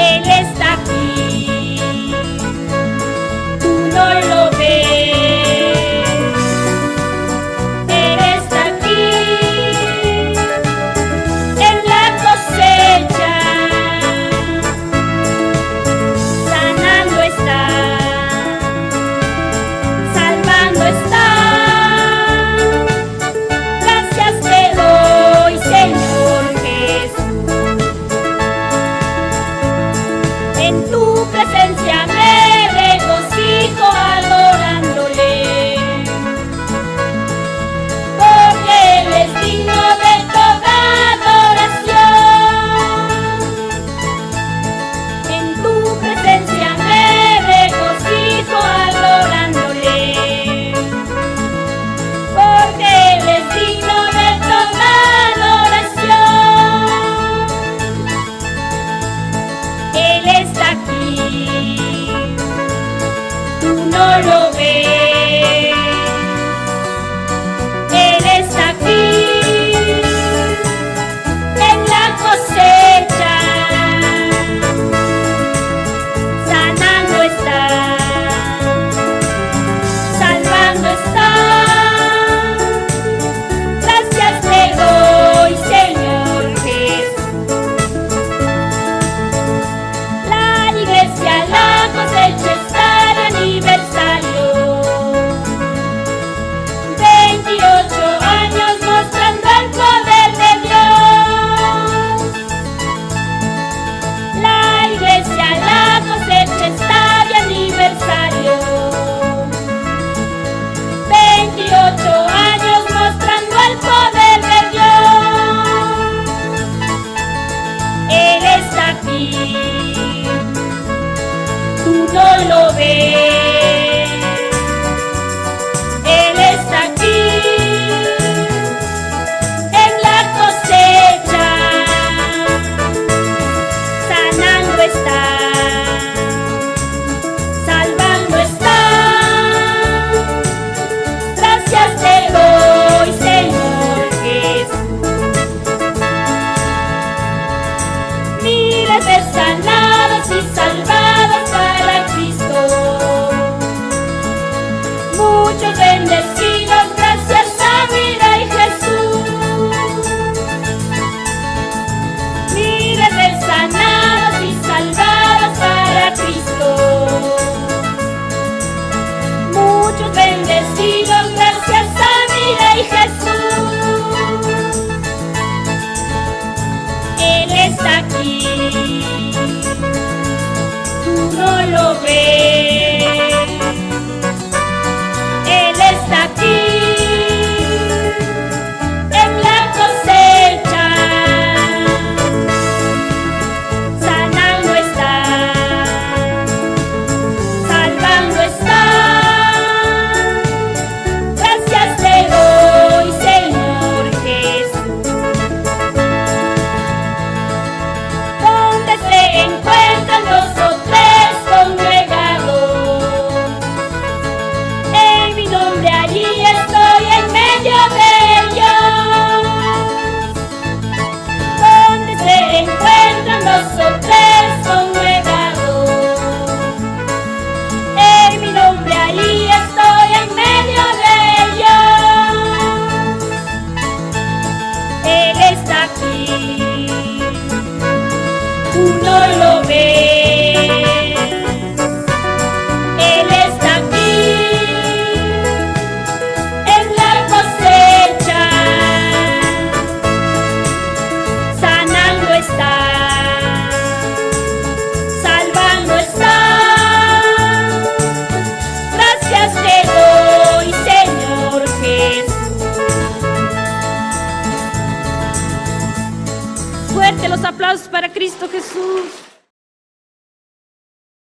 Yes. เป็นรูป você. Aplausos para Cristo Jesús.